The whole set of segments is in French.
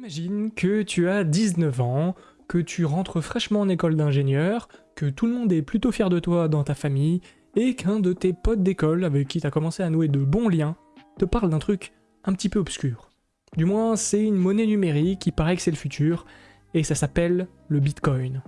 Imagine que tu as 19 ans, que tu rentres fraîchement en école d'ingénieur, que tout le monde est plutôt fier de toi dans ta famille, et qu'un de tes potes d'école avec qui tu as commencé à nouer de bons liens te parle d'un truc un petit peu obscur. Du moins, c'est une monnaie numérique qui paraît que c'est le futur, et ça s'appelle le Bitcoin.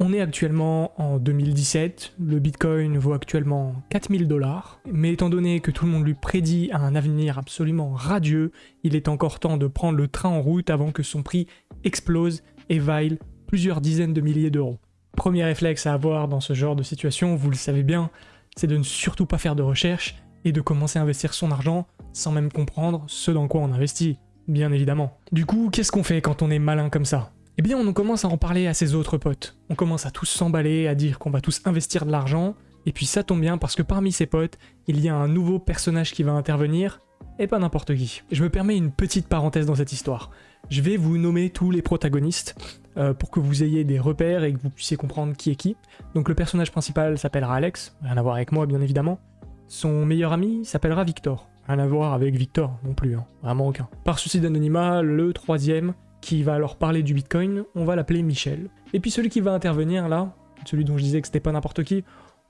On est actuellement en 2017, le Bitcoin vaut actuellement 4000 dollars, mais étant donné que tout le monde lui prédit un avenir absolument radieux, il est encore temps de prendre le train en route avant que son prix explose et vaille plusieurs dizaines de milliers d'euros. Premier réflexe à avoir dans ce genre de situation, vous le savez bien, c'est de ne surtout pas faire de recherche et de commencer à investir son argent sans même comprendre ce dans quoi on investit, bien évidemment. Du coup, qu'est-ce qu'on fait quand on est malin comme ça? Eh bien on commence à en parler à ses autres potes. On commence à tous s'emballer, à dire qu'on va tous investir de l'argent, et puis ça tombe bien parce que parmi ses potes, il y a un nouveau personnage qui va intervenir, et pas n'importe qui. Je me permets une petite parenthèse dans cette histoire. Je vais vous nommer tous les protagonistes, euh, pour que vous ayez des repères et que vous puissiez comprendre qui est qui. Donc le personnage principal s'appellera Alex, rien à voir avec moi bien évidemment. Son meilleur ami s'appellera Victor, rien à voir avec Victor non plus, hein. vraiment aucun. Par souci d'anonymat, le troisième qui va alors parler du Bitcoin, on va l'appeler Michel. Et puis celui qui va intervenir là, celui dont je disais que c'était pas n'importe qui,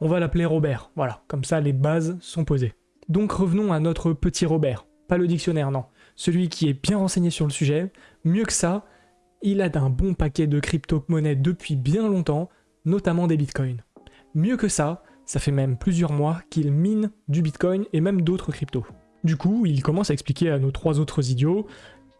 on va l'appeler Robert. Voilà, comme ça les bases sont posées. Donc revenons à notre petit Robert. Pas le dictionnaire, non. Celui qui est bien renseigné sur le sujet. Mieux que ça, il a d'un bon paquet de crypto-monnaies depuis bien longtemps, notamment des bitcoins. Mieux que ça, ça fait même plusieurs mois qu'il mine du bitcoin et même d'autres cryptos. Du coup, il commence à expliquer à nos trois autres idiots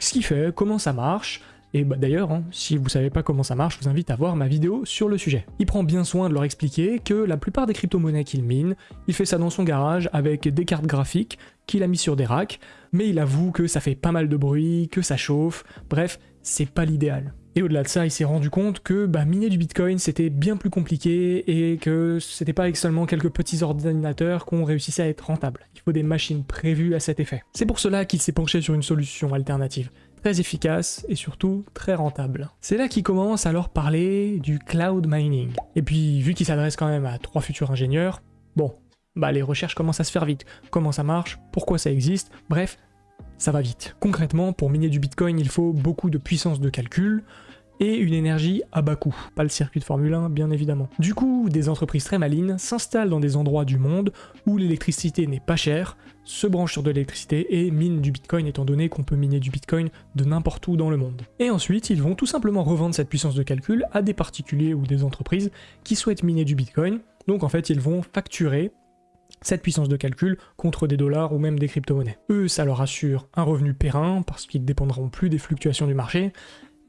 ce qu'il fait, comment ça marche, et bah d'ailleurs, hein, si vous savez pas comment ça marche, je vous invite à voir ma vidéo sur le sujet. Il prend bien soin de leur expliquer que la plupart des crypto-monnaies qu'il mine, il fait ça dans son garage avec des cartes graphiques qu'il a mis sur des racks, mais il avoue que ça fait pas mal de bruit, que ça chauffe, bref, c'est pas l'idéal. Et au-delà de ça, il s'est rendu compte que bah, miner du Bitcoin c'était bien plus compliqué et que c'était pas avec seulement quelques petits ordinateurs qu'on réussissait à être rentable. Il faut des machines prévues à cet effet. C'est pour cela qu'il s'est penché sur une solution alternative, très efficace et surtout très rentable. C'est là qu'il commence à parler du cloud mining. Et puis vu qu'il s'adresse quand même à trois futurs ingénieurs, bon, bah les recherches commencent à se faire vite. Comment ça marche, pourquoi ça existe, bref, ça va vite. Concrètement, pour miner du Bitcoin, il faut beaucoup de puissance de calcul, et une énergie à bas coût. Pas le circuit de Formule 1, bien évidemment. Du coup, des entreprises très malines s'installent dans des endroits du monde où l'électricité n'est pas chère, se branchent sur de l'électricité et minent du bitcoin étant donné qu'on peut miner du bitcoin de n'importe où dans le monde. Et ensuite, ils vont tout simplement revendre cette puissance de calcul à des particuliers ou des entreprises qui souhaitent miner du bitcoin. Donc en fait, ils vont facturer cette puissance de calcul contre des dollars ou même des crypto-monnaies. Eux, ça leur assure un revenu périn parce qu'ils ne dépendront plus des fluctuations du marché,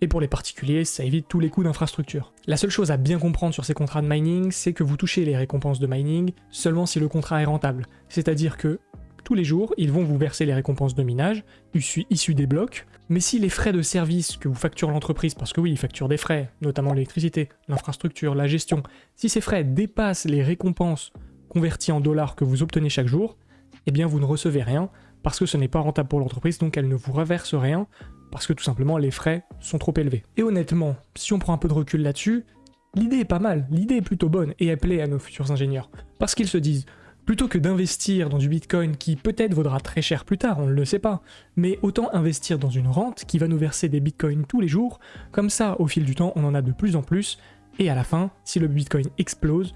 et pour les particuliers, ça évite tous les coûts d'infrastructure. La seule chose à bien comprendre sur ces contrats de mining, c'est que vous touchez les récompenses de mining seulement si le contrat est rentable. C'est-à-dire que tous les jours, ils vont vous verser les récompenses de minage, issues des blocs, mais si les frais de service que vous facture l'entreprise, parce que oui, ils facturent des frais, notamment l'électricité, l'infrastructure, la gestion, si ces frais dépassent les récompenses converties en dollars que vous obtenez chaque jour, eh bien vous ne recevez rien, parce que ce n'est pas rentable pour l'entreprise, donc elle ne vous reverse rien, parce que tout simplement les frais sont trop élevés. Et honnêtement, si on prend un peu de recul là-dessus, l'idée est pas mal, l'idée est plutôt bonne, et elle plaît à nos futurs ingénieurs. Parce qu'ils se disent, plutôt que d'investir dans du bitcoin qui peut-être vaudra très cher plus tard, on ne le sait pas, mais autant investir dans une rente qui va nous verser des bitcoins tous les jours, comme ça au fil du temps on en a de plus en plus, et à la fin, si le bitcoin explose,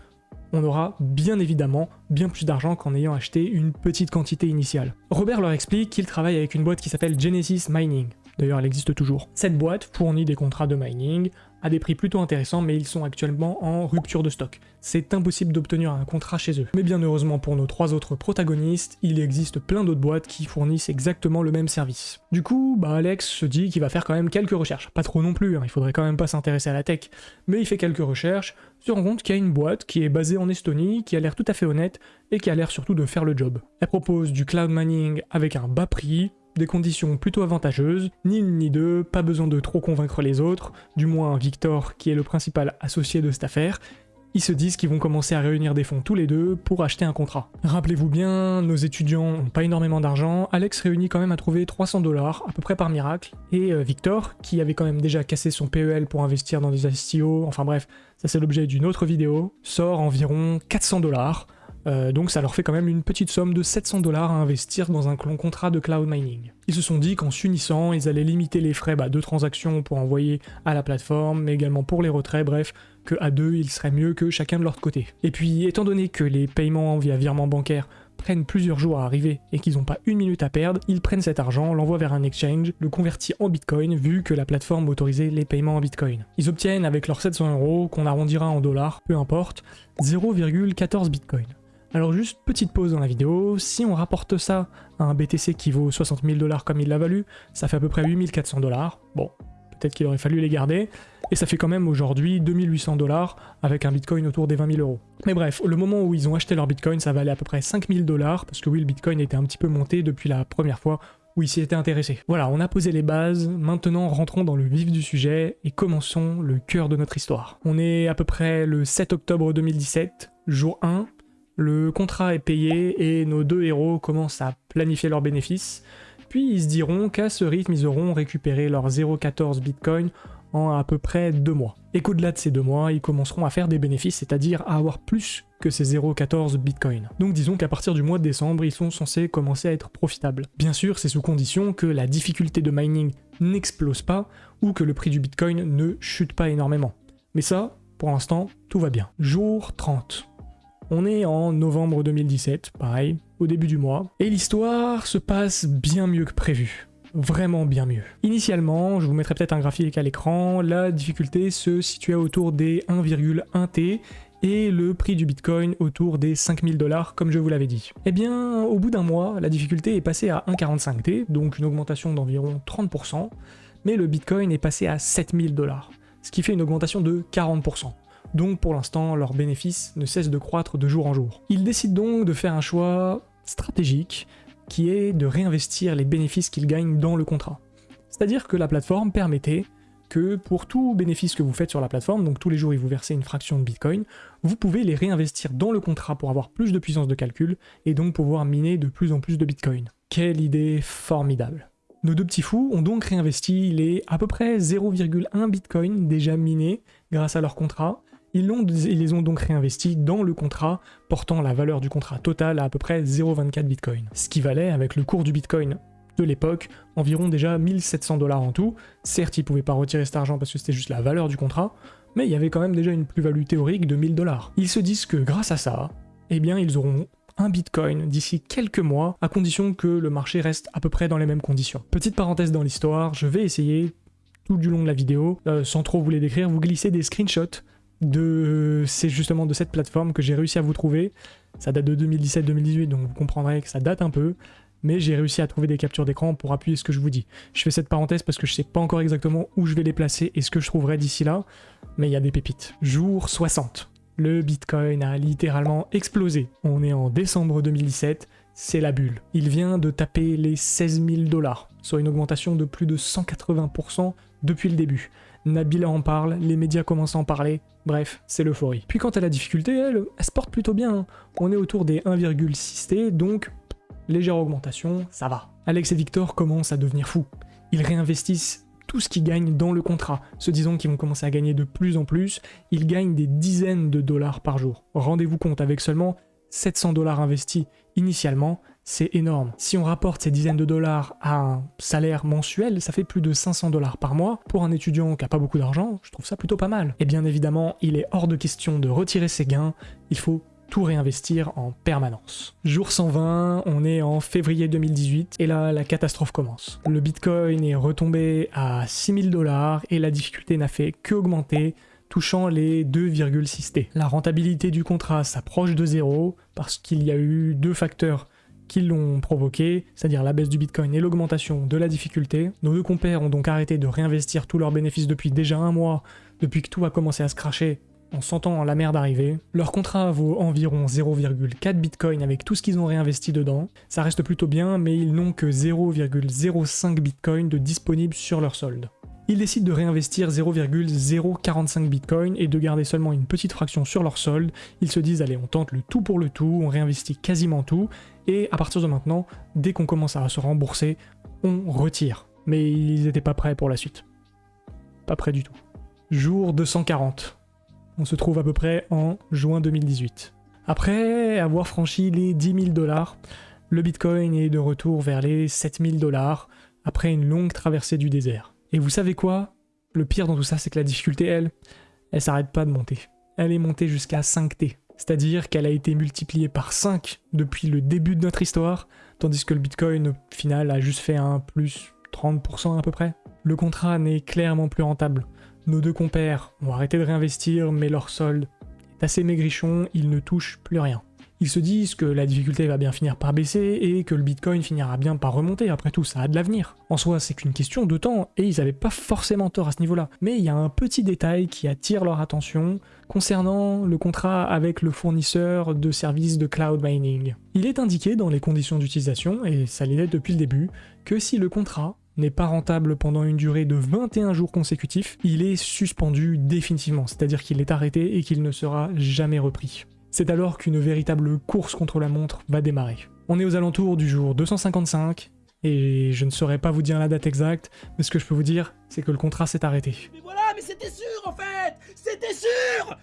on aura bien évidemment bien plus d'argent qu'en ayant acheté une petite quantité initiale. Robert leur explique qu'il travaille avec une boîte qui s'appelle Genesis Mining. D'ailleurs, elle existe toujours. Cette boîte fournit des contrats de mining à des prix plutôt intéressants, mais ils sont actuellement en rupture de stock. C'est impossible d'obtenir un contrat chez eux. Mais bien heureusement pour nos trois autres protagonistes, il existe plein d'autres boîtes qui fournissent exactement le même service. Du coup, bah Alex se dit qu'il va faire quand même quelques recherches. Pas trop non plus, hein, il faudrait quand même pas s'intéresser à la tech. Mais il fait quelques recherches, se rend compte qu'il y a une boîte qui est basée en Estonie, qui a l'air tout à fait honnête, et qui a l'air surtout de faire le job. Elle propose du cloud mining avec un bas prix, des conditions plutôt avantageuses, ni une ni deux, pas besoin de trop convaincre les autres, du moins Victor qui est le principal associé de cette affaire, ils se disent qu'ils vont commencer à réunir des fonds tous les deux pour acheter un contrat. Rappelez-vous bien, nos étudiants n'ont pas énormément d'argent, Alex réunit quand même à trouver 300 dollars, à peu près par miracle, et euh, Victor, qui avait quand même déjà cassé son PEL pour investir dans des STO, enfin bref, ça c'est l'objet d'une autre vidéo, sort environ 400 dollars, Euh, donc ça leur fait quand même une petite somme de 700 dollars à investir dans un contrat de cloud mining. Ils se sont dit qu'en s'unissant, ils allaient limiter les frais bah, de transaction pour envoyer à la plateforme, mais également pour les retraits, bref, que à deux, il serait mieux que chacun de leur côté. Et puis, étant donné que les paiements via virement bancaire prennent plusieurs jours à arriver et qu'ils n'ont pas une minute à perdre, ils prennent cet argent, l'envoient vers un exchange, le convertit en bitcoin vu que la plateforme autorisait les paiements en bitcoin. Ils obtiennent avec leurs 700 euros, qu'on arrondira en dollars, peu importe, 0,14 bitcoin. Alors juste petite pause dans la vidéo, si on rapporte ça à un BTC qui vaut 60 000 dollars comme il l'a valu, ça fait à peu près 8400 dollars. Bon, peut-être qu'il aurait fallu les garder, et ça fait quand même aujourd'hui 2800 dollars avec un bitcoin autour des 20 000 euros. Mais bref, le moment où ils ont acheté leur bitcoin, ça valait à peu près 5000 dollars, parce que oui, le bitcoin était un petit peu monté depuis la première fois où ils s'y étaient intéressés. Voilà, on a posé les bases, maintenant rentrons dans le vif du sujet et commençons le cœur de notre histoire. On est à peu près le 7 octobre 2017, jour 1, le contrat est payé et nos deux héros commencent à planifier leurs bénéfices, puis ils se diront qu'à ce rythme ils auront récupéré leurs 0,14 bitcoin en à peu près deux mois. Et qu'au-delà de ces deux mois, ils commenceront à faire des bénéfices, c'est-à-dire à avoir plus que ces 0,14 bitcoin. Donc disons qu'à partir du mois de décembre, ils sont censés commencer à être profitables. Bien sûr, c'est sous condition que la difficulté de mining n'explose pas ou que le prix du bitcoin ne chute pas énormément. Mais ça, pour l'instant, tout va bien. Jour 30. On est en novembre 2017, pareil, au début du mois, et l'histoire se passe bien mieux que prévu. Vraiment bien mieux. Initialement, je vous mettrai peut-être un graphique à l'écran, la difficulté se situait autour des 1,1 T et le prix du bitcoin autour des 5000 dollars comme je vous l'avais dit. Eh bien, au bout d'un mois, la difficulté est passée à 1,45 T, donc une augmentation d'environ 30%, mais le bitcoin est passé à 7000 dollars, ce qui fait une augmentation de 40% donc pour l'instant leurs bénéfices ne cessent de croître de jour en jour. Ils décident donc de faire un choix stratégique qui est de réinvestir les bénéfices qu'ils gagnent dans le contrat. C'est-à-dire que la plateforme permettait que pour tout bénéfice que vous faites sur la plateforme, donc tous les jours ils vous versez une fraction de Bitcoin, vous pouvez les réinvestir dans le contrat pour avoir plus de puissance de calcul et donc pouvoir miner de plus en plus de Bitcoin. Quelle idée formidable nos deux petits fous ont donc réinvesti les à peu près 0,1 Bitcoin déjà minés grâce à leur contrat, ils, les ont donc réinvestis dans le contrat, portant la valeur du contrat total à à peu près 0,24 Bitcoin. Ce qui valait, avec le cours du Bitcoin de l'époque, environ déjà 1700 dollars en tout. Certes, ils pouvaient pas retirer cet argent parce que c'était juste la valeur du contrat, mais il y avait quand même déjà une plus-value théorique de 1000 dollars. Ils se disent que grâce à ça, eh bien ils auront un bitcoin d'ici quelques mois, à condition que le marché reste à peu près dans les mêmes conditions. Petite parenthèse dans l'histoire, je vais essayer tout du long de la vidéo, euh, sans trop vous les décrire, vous glisser des screenshots de c'est justement de cette plateforme que j'ai réussi à vous trouver. Ça date de 2017-2018, donc vous comprendrez que ça date un peu, mais j'ai réussi à trouver des captures d'écran pour appuyer ce que je vous dis. Je fais cette parenthèse parce que je sais pas encore exactement où je vais les placer et ce que je trouverai d'ici là, mais il y a des pépites. Jour 60. Le Bitcoin a littéralement explosé. On est en décembre 2017, c'est la bulle. Il vient de taper les 16 000 dollars, soit une augmentation de plus de 180% depuis le début. Nabila en parle, les médias commencent à en parler, bref, c'est l'euphorie. Puis quant à la difficulté, elle, elle se porte plutôt bien. Hein. On est autour des 1,6 T, donc légère augmentation, ça va. Alex et Victor commencent à devenir fous. Ils réinvestissent tout ce qu'ils gagnent dans le contrat, se disant qu'ils vont commencer à gagner de plus en plus, ils gagnent des dizaines de dollars par jour. Rendez-vous compte, avec seulement 700 dollars investis initialement, c'est énorme. Si on rapporte ces dizaines de dollars à un salaire mensuel, ça fait plus de 500 dollars par mois. Pour un étudiant qui a pas beaucoup d'argent, je trouve ça plutôt pas mal. Et bien évidemment, il est hors de question de retirer ses gains, il faut tout réinvestir en permanence. Jour 120, on est en février 2018 et là la catastrophe commence. Le bitcoin est retombé à 6000 dollars et la difficulté n'a fait qu'augmenter touchant les 2,6 T. La rentabilité du contrat s'approche de zéro parce qu'il y a eu deux facteurs qui l'ont provoqué, c'est-à-dire la baisse du Bitcoin et l'augmentation de la difficulté. Nos deux compères ont donc arrêté de réinvestir tous leurs bénéfices depuis déjà un mois, depuis que tout a commencé à se cracher en sentant la merde arriver. Leur contrat vaut environ 0,4 Bitcoin avec tout ce qu'ils ont réinvesti dedans. Ça reste plutôt bien, mais ils n'ont que 0,05 Bitcoin de disponible sur leur solde. Ils décident de réinvestir 0,045 Bitcoin et de garder seulement une petite fraction sur leur solde. Ils se disent allez on tente le tout pour le tout, on réinvestit quasiment tout, et à partir de maintenant, dès qu'on commence à se rembourser, on retire. Mais ils n'étaient pas prêts pour la suite. Pas prêts du tout. Jour 240. On se trouve à peu près en juin 2018. Après avoir franchi les 10 000 dollars, le Bitcoin est de retour vers les 7 000 dollars après une longue traversée du désert. Et vous savez quoi? Le pire dans tout ça, c'est que la difficulté, elle, elle s'arrête pas de monter. Elle est montée jusqu'à 5T. C'est-à-dire qu'elle a été multipliée par 5 depuis le début de notre histoire, tandis que le Bitcoin, au final, a juste fait un plus 30% à peu près. Le contrat n'est clairement plus rentable. Nos deux compères ont arrêté de réinvestir, mais leur solde est assez maigrichon, ils ne touchent plus rien. Ils se disent que la difficulté va bien finir par baisser et que le Bitcoin finira bien par remonter, après tout ça a de l'avenir. En soi c'est qu'une question de temps et ils n'avaient pas forcément tort à ce niveau-là. Mais il y a un petit détail qui attire leur attention concernant le contrat avec le fournisseur de services de cloud mining. Il est indiqué dans les conditions d'utilisation, et ça l'est depuis le début, que si le contrat n'est pas rentable pendant une durée de 21 jours consécutifs, il est suspendu définitivement, c'est-à-dire qu'il est arrêté et qu'il ne sera jamais repris. C'est alors qu'une véritable course contre la montre va démarrer. On est aux alentours du jour 255, et je ne saurais pas vous dire la date exacte, mais ce que je peux vous dire, c'est que le contrat s'est arrêté. Mais voilà, mais c'était sûr en fait C'était sûr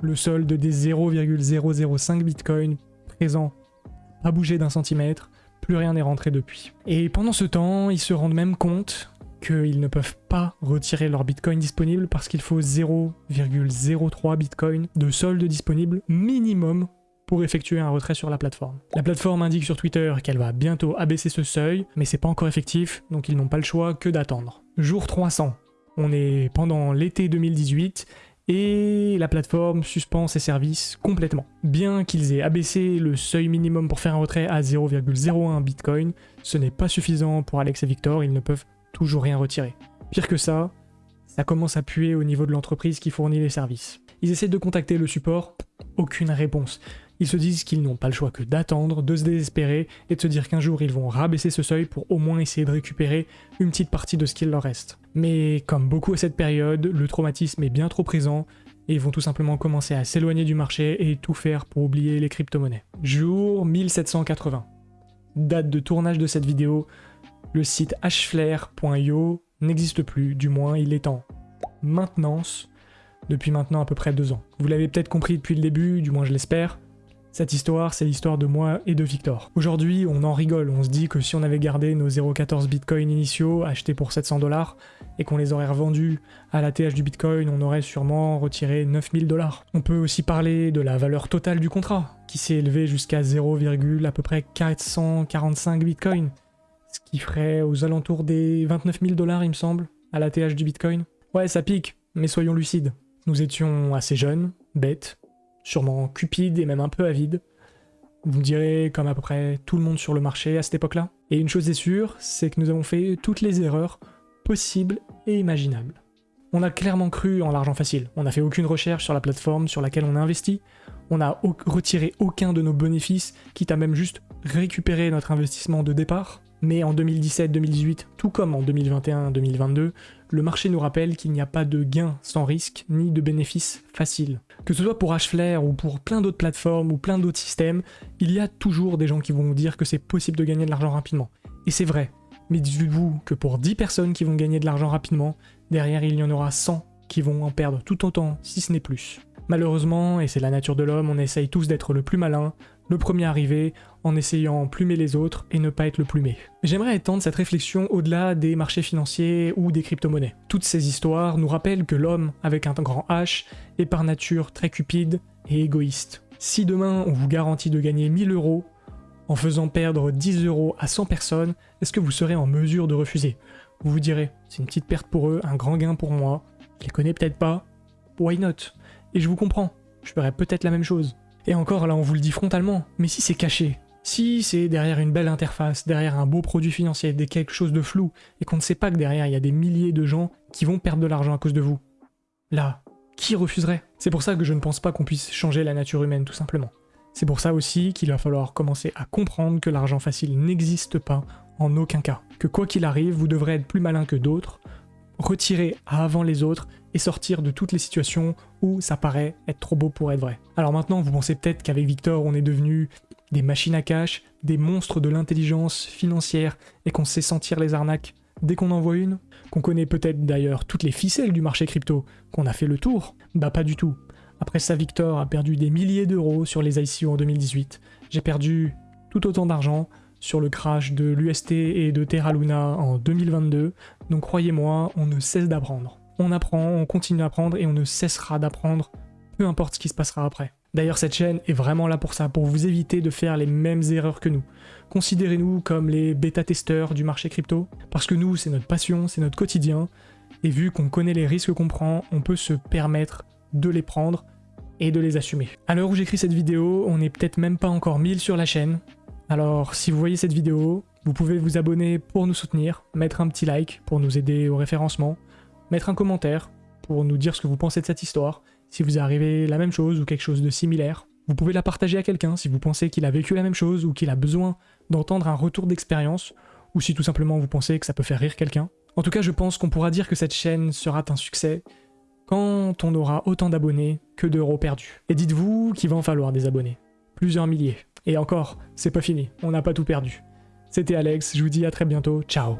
Le solde des 0,005 bitcoin présents a bougé d'un centimètre, plus rien n'est rentré depuis. Et pendant ce temps, ils se rendent même compte qu'ils ne peuvent pas retirer leur bitcoin disponible parce qu'il faut 0,03 bitcoin de solde disponible minimum pour effectuer un retrait sur la plateforme. La plateforme indique sur Twitter qu'elle va bientôt abaisser ce seuil, mais c'est pas encore effectif, donc ils n'ont pas le choix que d'attendre. Jour 300. On est pendant l'été 2018 et la plateforme suspend ses services complètement. Bien qu'ils aient abaissé le seuil minimum pour faire un retrait à 0,01 Bitcoin, ce n'est pas suffisant pour Alex et Victor, ils ne peuvent toujours rien retirer. Pire que ça, ça commence à puer au niveau de l'entreprise qui fournit les services. Ils essaient de contacter le support, aucune réponse. Ils se disent qu'ils n'ont pas le choix que d'attendre, de se désespérer et de se dire qu'un jour ils vont rabaisser ce seuil pour au moins essayer de récupérer une petite partie de ce qu'il leur reste. Mais comme beaucoup à cette période, le traumatisme est bien trop présent et ils vont tout simplement commencer à s'éloigner du marché et tout faire pour oublier les crypto-monnaies. Jour 1780. Date de tournage de cette vidéo, le site hflare.io n'existe plus, du moins il est en maintenance depuis maintenant à peu près deux ans. Vous l'avez peut-être compris depuis le début, du moins je l'espère, cette histoire, c'est l'histoire de moi et de Victor. Aujourd'hui, on en rigole, on se dit que si on avait gardé nos 0,14 bitcoins initiaux achetés pour 700 dollars et qu'on les aurait revendus à la TH du bitcoin, on aurait sûrement retiré 9000 dollars. On peut aussi parler de la valeur totale du contrat, qui s'est élevée jusqu'à 0, à peu près 445 bitcoins qui ferait aux alentours des 29 000 dollars, il me semble, à la TH du Bitcoin. Ouais, ça pique, mais soyons lucides. Nous étions assez jeunes, bêtes, sûrement cupides et même un peu avides. Vous me direz comme à peu près tout le monde sur le marché à cette époque-là. Et une chose est sûre, c'est que nous avons fait toutes les erreurs possibles et imaginables. On a clairement cru en l'argent facile. On n'a fait aucune recherche sur la plateforme sur laquelle on a investi. On n'a retiré aucun de nos bénéfices, quitte à même juste récupérer notre investissement de départ. Mais en 2017-2018, tout comme en 2021-2022, le marché nous rappelle qu'il n'y a pas de gain sans risque ni de bénéfice facile. Que ce soit pour Hflare ou pour plein d'autres plateformes ou plein d'autres systèmes, il y a toujours des gens qui vont vous dire que c'est possible de gagner de l'argent rapidement. Et c'est vrai. Mais dites-vous que pour 10 personnes qui vont gagner de l'argent rapidement, derrière il y en aura 100 qui vont en perdre tout autant, si ce n'est plus. Malheureusement, et c'est la nature de l'homme, on essaye tous d'être le plus malin, le premier arrivé, en essayant plumer les autres et ne pas être le plumé. J'aimerais étendre cette réflexion au-delà des marchés financiers ou des crypto-monnaies. Toutes ces histoires nous rappellent que l'homme, avec un grand H, est par nature très cupide et égoïste. Si demain on vous garantit de gagner 1000 euros en faisant perdre 10 euros à 100 personnes, est-ce que vous serez en mesure de refuser? Vous vous direz, c'est une petite perte pour eux, un grand gain pour moi, je les connais peut-être pas, why not? Et je vous comprends, je ferais peut-être la même chose. Et encore, là, on vous le dit frontalement, mais si c'est caché, si c'est derrière une belle interface, derrière un beau produit financier, des quelque chose de flou, et qu'on ne sait pas que derrière il y a des milliers de gens qui vont perdre de l'argent à cause de vous, là, qui refuserait? C'est pour ça que je ne pense pas qu'on puisse changer la nature humaine, tout simplement. C'est pour ça aussi qu'il va falloir commencer à comprendre que l'argent facile n'existe pas en aucun cas. Que quoi qu'il arrive, vous devrez être plus malin que d'autres, retirer avant les autres et sortir de toutes les situations où ça paraît être trop beau pour être vrai. Alors maintenant, vous pensez peut-être qu'avec Victor, on est devenu des machines à cash, des monstres de l'intelligence financière et qu'on sait sentir les arnaques. dès qu'on en voit une, qu'on connaît peut-être d'ailleurs toutes les ficelles du marché crypto, qu'on a fait le tour, bah pas du tout. Après ça, Victor a perdu des milliers d'euros sur les ICO en 2018. J'ai perdu tout autant d'argent sur le crash de l'UST et de Terra Luna en 2022, donc croyez-moi, on ne cesse d'apprendre. On apprend, on continue à apprendre et on ne cessera d'apprendre, peu importe ce qui se passera après. D'ailleurs, cette chaîne est vraiment là pour ça, pour vous éviter de faire les mêmes erreurs que nous. Considérez-nous comme les bêta-testeurs du marché crypto, parce que nous, c'est notre passion, c'est notre quotidien, et vu qu'on connaît les risques qu'on prend, on peut se permettre de les prendre et de les assumer. À l'heure où j'écris cette vidéo, on n'est peut-être même pas encore 1000 sur la chaîne, alors si vous voyez cette vidéo, vous pouvez vous abonner pour nous soutenir, mettre un petit like pour nous aider au référencement, mettre un commentaire pour nous dire ce que vous pensez de cette histoire, si vous arrivez la même chose ou quelque chose de similaire. Vous pouvez la partager à quelqu'un si vous pensez qu'il a vécu la même chose ou qu'il a besoin d'entendre un retour d'expérience, ou si tout simplement vous pensez que ça peut faire rire quelqu'un. En tout cas, je pense qu'on pourra dire que cette chaîne sera un succès quand on aura autant d'abonnés que d'euros perdus. Et dites-vous qu'il va en falloir des abonnés. Plusieurs milliers. Et encore, c'est pas fini, on n'a pas tout perdu. C'était Alex, je vous dis à très bientôt, ciao